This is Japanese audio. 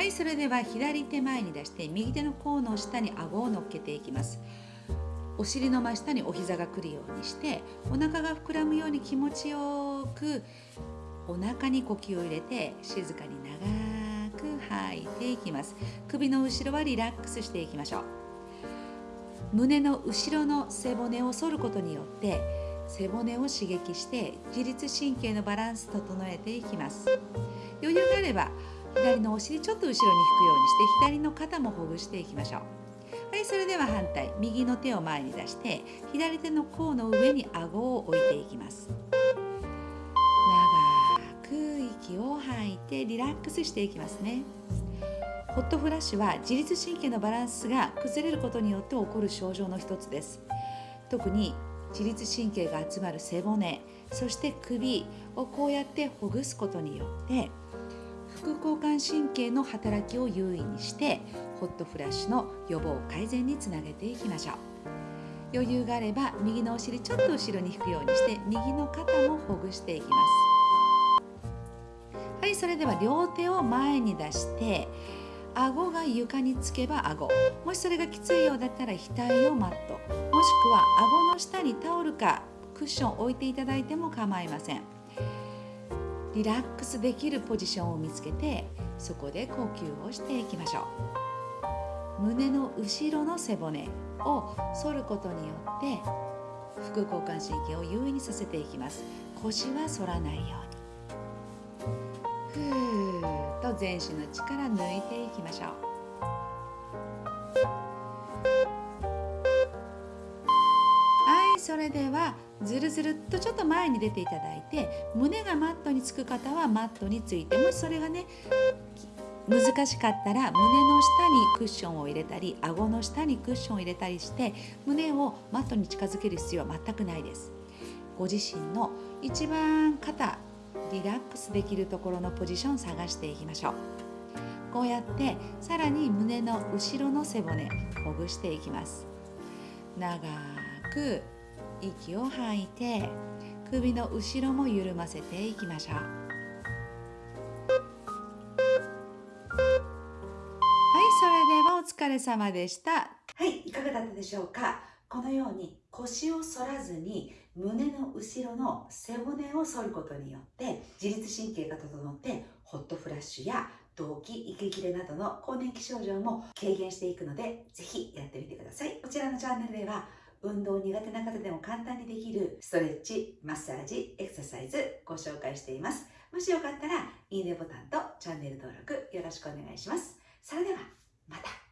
はいそれでは左手前に出して右手の甲の下に顎を乗っけていきます。お尻の真下にお膝が来るようにしてお腹が膨らむように気持ちよくお腹に呼吸を入れて静かに長く吐いていきます。首の後ろはリラックスしていきましょう。胸の後ろの背骨を反ることによって背骨を刺激して自律神経のバランス整えていきます。余裕があれば左のお尻ちょっと後ろに引くようにして左の肩もほぐしていきましょう。はいそれでは反対。右の手を前に出して左手の甲の上に顎を置いていきます。長く息を吐いてリラックスしていきますね。ホットフラッシュは自律神経のバランスが崩れることによって起こる症状の一つです。特に自律神経が集まる背骨そして首をこうやってほぐすことによって副交感神経の働きを優位にしてホットフラッシュの予防改善につなげていきましょう。余裕があれば右のお尻ちょっと後ろに引くようにして右の肩もほぐしていきます。はいそれでは両手を前に出して顎が床につけば顎。もしそれがきついようだったら額をマット。もしくは顎の下にタオルかクッションを置いていただいても構いません。リラックスできるポジションを見つけてそこで呼吸をしていきましょう。胸の後ろの背骨を反ることによって副交感神経を優位にさせていきます。腰は反らないように。ふーっと全身の力抜いていきましょう。それではずるずるっとちょっと前に出ていただいて胸がマットにつく方はマットについてもしそれがね難しかったら胸の下にクッションを入れたり顎の下にクッションを入れたりして胸をマットに近づける必要は全くないです。ご自身の一番肩リラックスできるところのポジションを探していきましょう。こうやってさらに胸の後ろの背骨ほぐしていきます。長く息を吐いて首の後ろも緩ませていきましょう。はいそれではお疲れ様でした。はいいかがだったでしょうか？このように腰を反らずに胸の後ろの背骨を反ることによって自律神経が整ってホットフラッシュや動悸、息切れなどの更年期症状も軽減していくのでぜひやってみてください。こちらのチャンネルでは運動苦手な方でも簡単にできるストレッチ、マッサージ、エクササイズご紹介しています。もしよかったらいいねボタンとチャンネル登録よろしくお願いします。それではまた